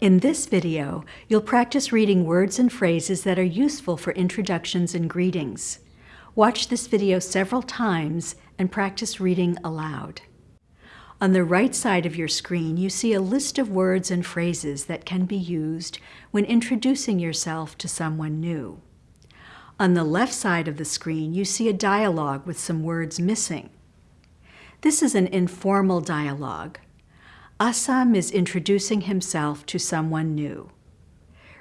In this video, you'll practice reading words and phrases that are useful for introductions and greetings. Watch this video several times and practice reading aloud. On the right side of your screen, you see a list of words and phrases that can be used when introducing yourself to someone new. On the left side of the screen, you see a dialogue with some words missing. This is an informal dialogue. Assam is introducing himself to someone new.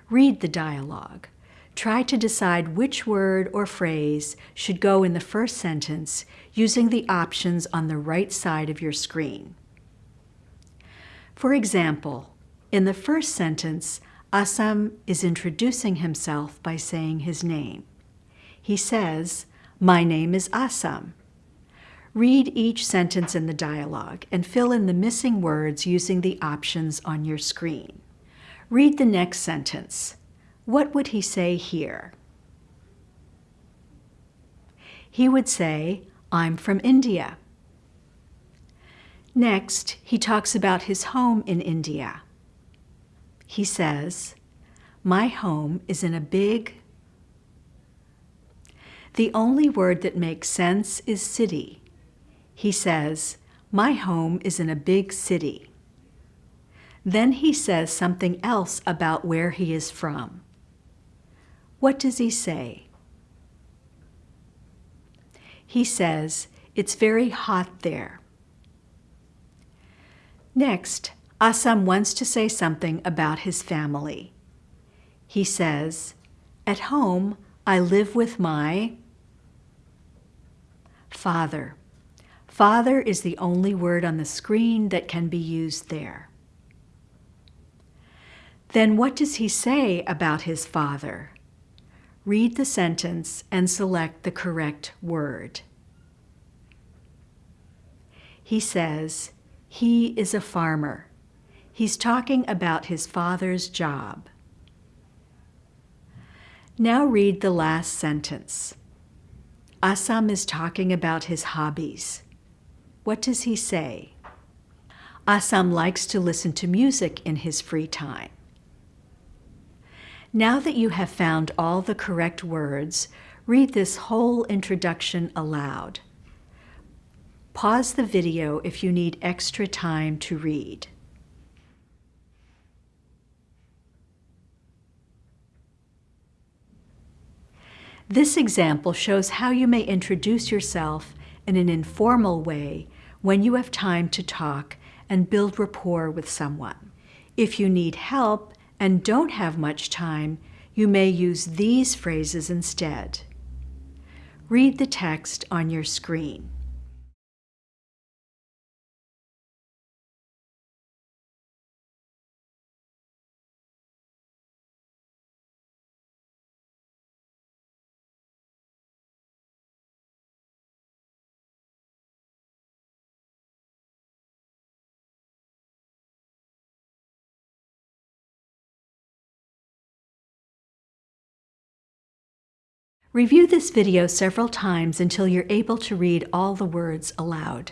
Read the dialogue. Try to decide which word or phrase should go in the first sentence using the options on the right side of your screen. For example, in the first sentence, Assam is introducing himself by saying his name. He says, My name is Assam. Read each sentence in the dialogue and fill in the missing words using the options on your screen. Read the next sentence. What would he say here? He would say, I'm from India. Next, he talks about his home in India. He says, My home is in a big. The only word that makes sense is city. He says, My home is in a big city. Then he says something else about where he is from. What does he say? He says, It's very hot there. Next, Assam wants to say something about his family. He says, At home, I live with my father. Father is the only word on the screen that can be used there. Then what does he say about his father? Read the sentence and select the correct word. He says, he is a farmer. He's talking about his father's job. Now read the last sentence. Assam is talking about his hobbies. What does he say? Assam likes to listen to music in his free time. Now that you have found all the correct words, read this whole introduction aloud. Pause the video if you need extra time to read. This example shows how you may introduce yourself in an informal way when you have time to talk and build rapport with someone. If you need help and don't have much time, you may use these phrases instead. Read the text on your screen. Review this video several times until you're able to read all the words aloud.